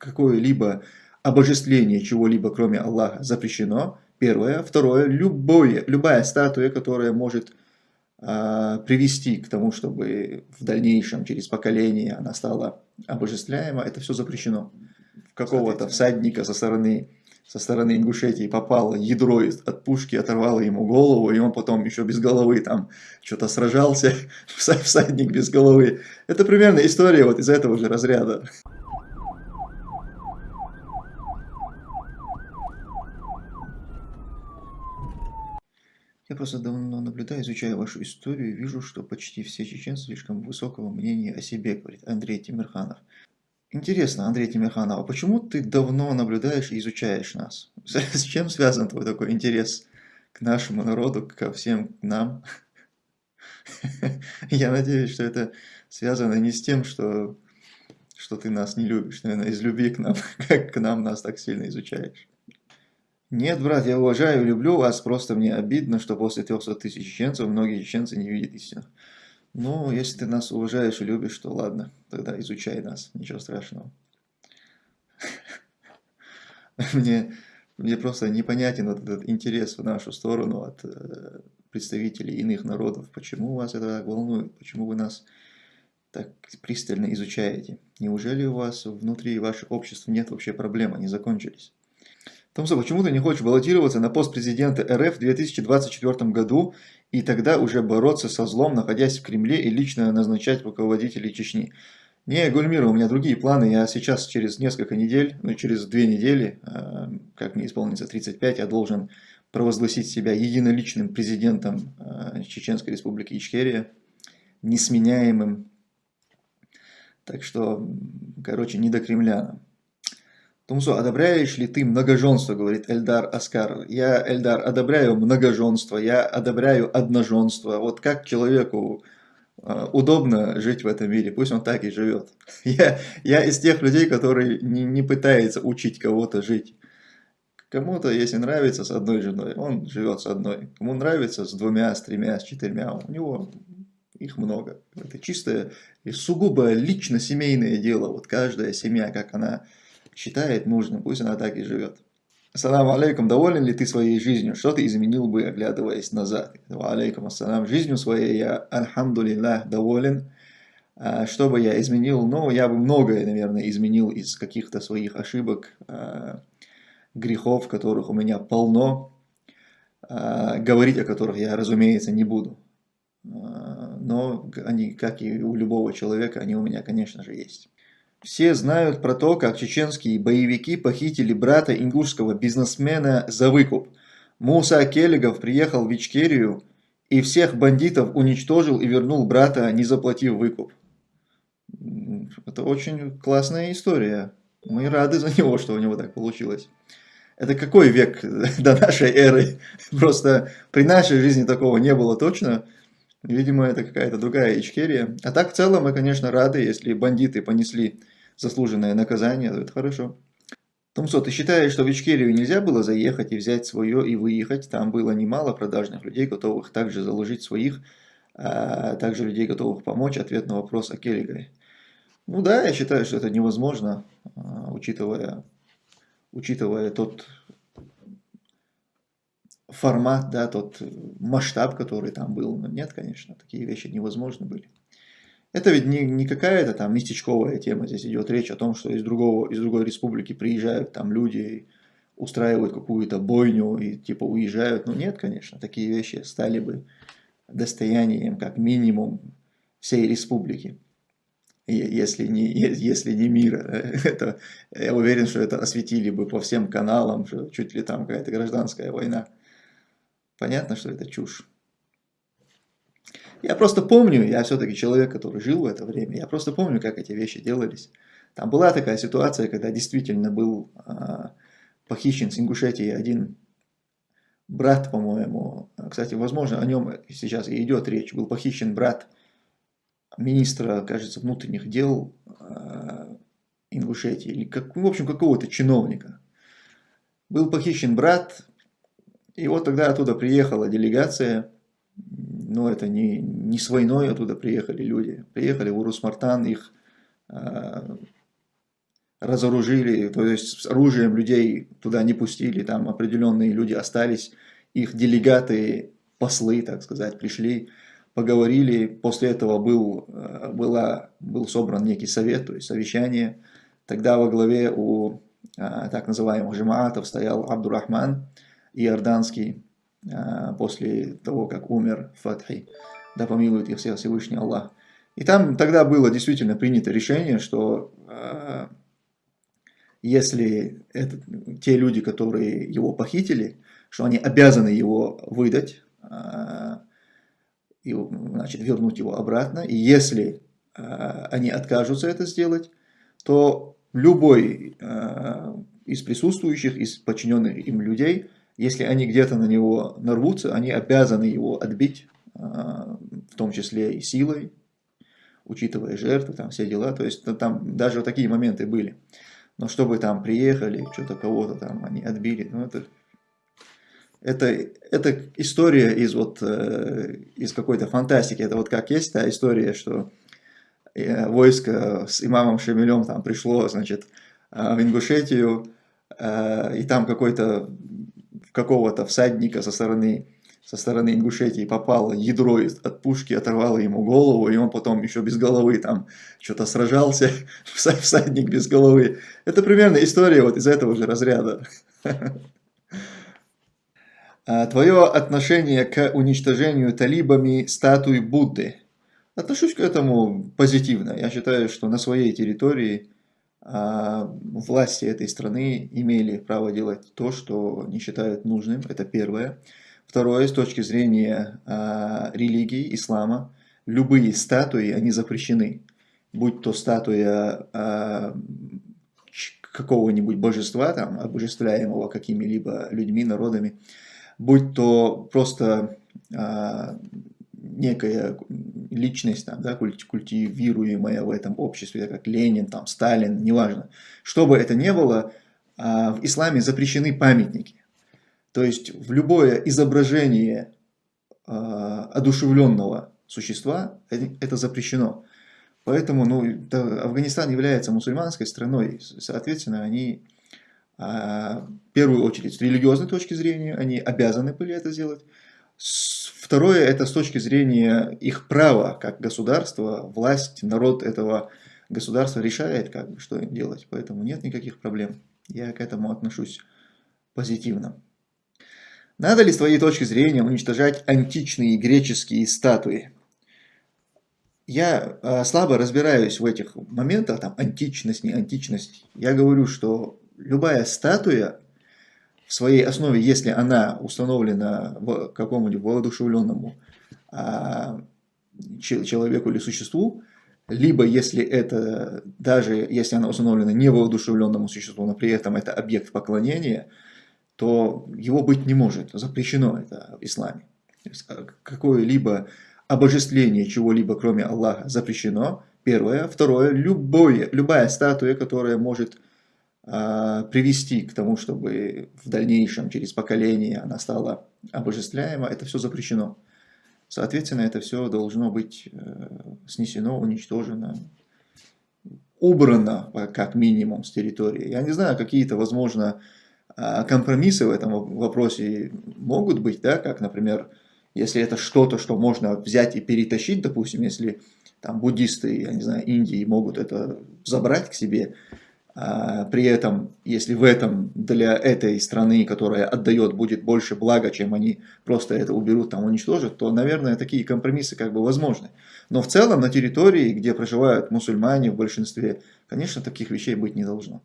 какое-либо обожествление чего-либо, кроме Аллаха, запрещено. Первое. Второе. Любое, любая статуя, которая может э, привести к тому, чтобы в дальнейшем, через поколение, она стала обожествляема, это все запрещено. Какого-то всадника со стороны со стороны Ингушетии попало ядро от пушки, оторвало ему голову, и он потом еще без головы там что-то сражался, всадник без головы. Это примерно история вот из этого же разряда. Я просто давно наблюдаю, изучаю вашу историю и вижу, что почти все чеченцы слишком высокого мнения о себе, говорит Андрей Тимирханов. Интересно, Андрей Тимирханов, а почему ты давно наблюдаешь и изучаешь нас? С чем связан твой такой интерес к нашему народу, ко всем нам? Я надеюсь, что это связано не с тем, что, что ты нас не любишь, наверное, из любви к нам, как к нам нас так сильно изучаешь. Нет, брат, я уважаю и люблю вас, просто мне обидно, что после 300 тысяч чеченцев многие чеченцы не видят истину. Ну, если ты нас уважаешь и любишь, то ладно, тогда изучай нас, ничего страшного. Мне, мне просто непонятен вот этот интерес в нашу сторону от э, представителей иных народов. Почему вас это так волнует? Почему вы нас так пристально изучаете? Неужели у вас внутри ваших обществ нет вообще проблем, они закончились? Томсо, почему ты не хочешь баллотироваться на пост президента РФ в 2024 году и тогда уже бороться со злом, находясь в Кремле и лично назначать руководителей Чечни. Не, Гульмира, у меня другие планы. Я сейчас через несколько недель, ну через две недели, э, как мне исполнится 35, я должен провозгласить себя единоличным президентом э, Чеченской республики Ичкерия, несменяемым. Так что, короче, не до Кремля. Тумсо, одобряешь ли ты многоженство, говорит Эльдар Аскар. Я, Эльдар, одобряю многоженство, я одобряю одноженство. Вот как человеку э, удобно жить в этом мире, пусть он так и живет. Я, я из тех людей, которые не, не пытается учить кого-то жить. Кому-то, если нравится с одной женой, он живет с одной. Кому нравится с двумя, с тремя, с четырьмя, у него их много. Это чистое и сугубо лично-семейное дело. Вот каждая семья, как она считает нужным, пусть она так и живет. Ассаламу алейкум, доволен ли ты своей жизнью? Что ты изменил бы, оглядываясь назад? Алейкум ассалам, жизнью своей я, альхамдулиллах, доволен. А, что бы я изменил? Ну, я бы многое, наверное, изменил из каких-то своих ошибок, а, грехов, которых у меня полно, а, говорить о которых я, разумеется, не буду. Но они, как и у любого человека, они у меня, конечно же, есть. Все знают про то, как чеченские боевики похитили брата ингушского бизнесмена за выкуп. Муса Келегов приехал в Ичкерию и всех бандитов уничтожил и вернул брата, не заплатив выкуп. Это очень классная история. Мы рады за него, что у него так получилось. Это какой век до нашей эры? Просто при нашей жизни такого не было точно. Видимо, это какая-то другая Ичкерия. А так в целом мы, конечно, рады, если бандиты понесли заслуженное наказание, это хорошо. Томсо, ты считаешь, что в Ичкерию нельзя было заехать и взять свое и выехать? Там было немало продажных людей, готовых также заложить своих, а также людей, готовых помочь. Ответ на вопрос о Келлигаре. Ну да, я считаю, что это невозможно, а, учитывая, учитывая тот формат, да, тот масштаб, который там был. Но нет, конечно, такие вещи невозможны были. Это ведь не, не какая-то там местечковая тема, здесь идет речь о том, что из, другого, из другой республики приезжают там люди, устраивают какую-то бойню и типа уезжают. Ну нет, конечно, такие вещи стали бы достоянием как минимум всей республики, если не, если не мира. Это, я уверен, что это осветили бы по всем каналам, что чуть ли там какая-то гражданская война. Понятно, что это чушь. Я просто помню, я все-таки человек, который жил в это время, я просто помню, как эти вещи делались. Там была такая ситуация, когда действительно был а, похищен с Ингушетии один брат, по-моему. Кстати, возможно, о нем сейчас и идет речь. Был похищен брат министра, кажется, внутренних дел а, Ингушетии, или, как, в общем, какого-то чиновника. Был похищен брат, и вот тогда оттуда приехала делегация ну, это не, не с войной оттуда приехали люди. Приехали в Урус-Мартан, их э, разоружили, то есть с оружием людей туда не пустили, там определенные люди остались, их делегаты, послы, так сказать, пришли, поговорили, после этого был, э, была, был собран некий совет, то есть совещание, тогда во главе у э, так называемых жемаатов стоял Абдурахман Иорданский, после того, как умер Фатхи, да помилует их всех Всевышний Аллах. И там тогда было действительно принято решение, что если это, те люди, которые его похитили, что они обязаны его выдать, и, значит, вернуть его обратно. И если э, они откажутся это сделать, то любой э, из присутствующих, из подчиненных им людей, если они где-то на него нарвутся, они обязаны его отбить, э, в том числе и силой, учитывая жертвы, там все дела. То есть там даже такие моменты были. Но чтобы там приехали, что-то кого-то там они отбили, ну это это, это история из, вот, э, из какой-то фантастики. Это вот как есть та история, что э, войско с имамом Шамилем там пришло, значит, э, в Ингушетию, и там какой-то какого-то всадника со стороны со стороны Ингушетии попало ядро от пушки, оторвало ему голову, и он потом еще без головы там что-то сражался, всадник без головы. Это примерно история вот из этого же разряда. А, твое отношение к уничтожению талибами статуи Будды. Отношусь к этому позитивно. Я считаю, что на своей территории власти этой страны имели право делать то, что не считают нужным. Это первое. Второе, с точки зрения а, религии, ислама, любые статуи, они запрещены. Будь то статуя какого-нибудь божества, там, обожествляемого какими-либо людьми, народами, будь то просто а, некая личность, там, да, культивируемая в этом обществе, как Ленин, там, Сталин, неважно. Что бы это ни было, а, в исламе запрещены памятники. То есть в любое изображение а, одушевленного существа это запрещено. Поэтому ну, Афганистан является мусульманской страной, соответственно, они а, в первую очередь с религиозной точки зрения, они обязаны были это сделать. Второе, это с точки зрения их права, как государство, власть, народ этого государства решает, как бы, что им делать. Поэтому нет никаких проблем. Я к этому отношусь позитивно. Надо ли с твоей точки зрения уничтожать античные греческие статуи? Я э, слабо разбираюсь в этих моментах, там античность, не античность. Я говорю, что любая статуя в своей основе, если она установлена в какому-нибудь воодушевленному а, человеку или существу, либо если это, даже если она установлена не воодушевленному существу, но при этом это объект поклонения, то его быть не может, запрещено это в исламе. А, какое-либо обожествление чего-либо, кроме Аллаха, запрещено, первое. Второе, любое, любая статуя, которая может привести к тому, чтобы в дальнейшем, через поколение, она стала обожествляема, это все запрещено. Соответственно, это все должно быть э, снесено, уничтожено, убрано, как минимум, с территории. Я не знаю, какие-то, возможно, а, компромиссы в этом вопросе могут быть, да, как, например, если это что-то, что можно взять и перетащить, допустим, если там буддисты, я не знаю, Индии могут это забрать к себе, а, при этом, если в этом для этой страны, которая отдает, будет больше блага, чем они просто это уберут, там уничтожат, то, наверное, такие компромиссы как бы возможны. Но в целом на территории, где проживают мусульмане в большинстве, конечно, таких вещей быть не должно.